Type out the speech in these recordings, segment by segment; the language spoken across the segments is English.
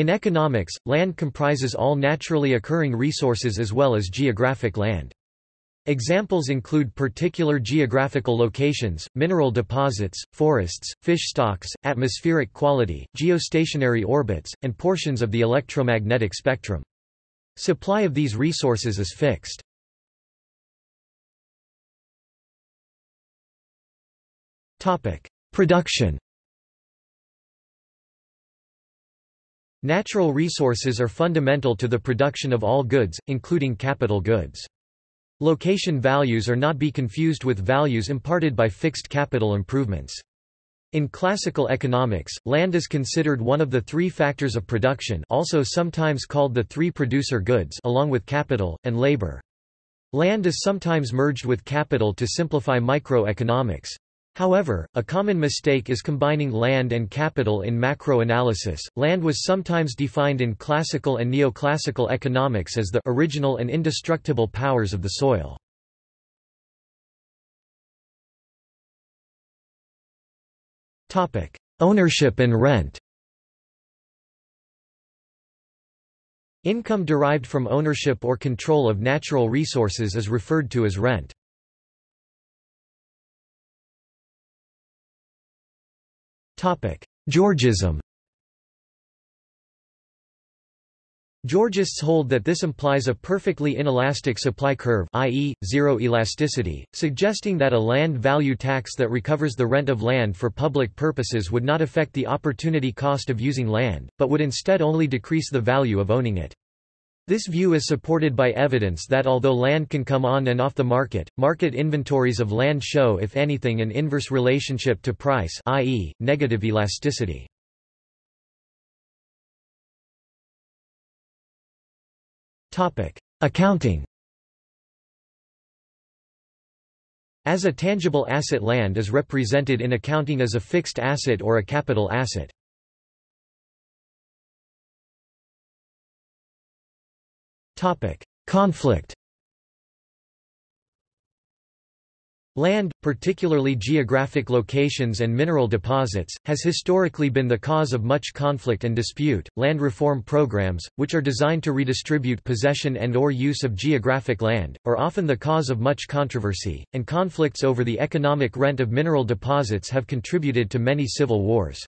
In economics, land comprises all naturally occurring resources as well as geographic land. Examples include particular geographical locations, mineral deposits, forests, fish stocks, atmospheric quality, geostationary orbits, and portions of the electromagnetic spectrum. Supply of these resources is fixed. Production Natural resources are fundamental to the production of all goods, including capital goods. Location values are not be confused with values imparted by fixed capital improvements. In classical economics, land is considered one of the three factors of production also sometimes called the three producer goods along with capital, and labor. Land is sometimes merged with capital to simplify microeconomics. However, a common mistake is combining land and capital in macro-analysis. Land was sometimes defined in classical and neoclassical economics as the original and indestructible powers of the soil. Topic: Ownership and rent. Income derived from ownership or control of natural resources is referred to as rent. Georgism Georgists hold that this implies a perfectly inelastic supply curve i.e., zero elasticity, suggesting that a land value tax that recovers the rent of land for public purposes would not affect the opportunity cost of using land, but would instead only decrease the value of owning it. This view is supported by evidence that although land can come on and off the market, market inventories of land show if anything an inverse relationship to price i.e., negative elasticity. Accounting As a tangible asset land is represented in accounting as a fixed asset or a capital asset. Conflict Land, particularly geographic locations and mineral deposits, has historically been the cause of much conflict and dispute. Land reform programs, which are designed to redistribute possession and or use of geographic land, are often the cause of much controversy, and conflicts over the economic rent of mineral deposits have contributed to many civil wars.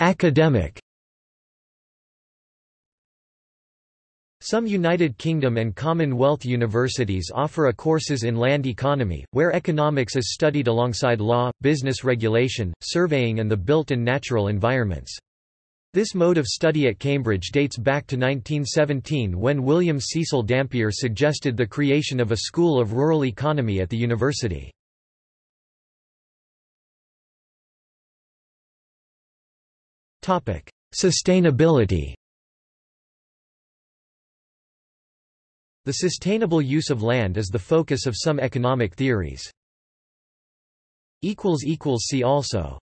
Academic Some United Kingdom and Commonwealth universities offer a courses in land economy, where economics is studied alongside law, business regulation, surveying and the built and natural environments. This mode of study at Cambridge dates back to 1917 when William Cecil Dampier suggested the creation of a school of rural economy at the university. Sustainability. The sustainable use of land is the focus of some economic theories. See also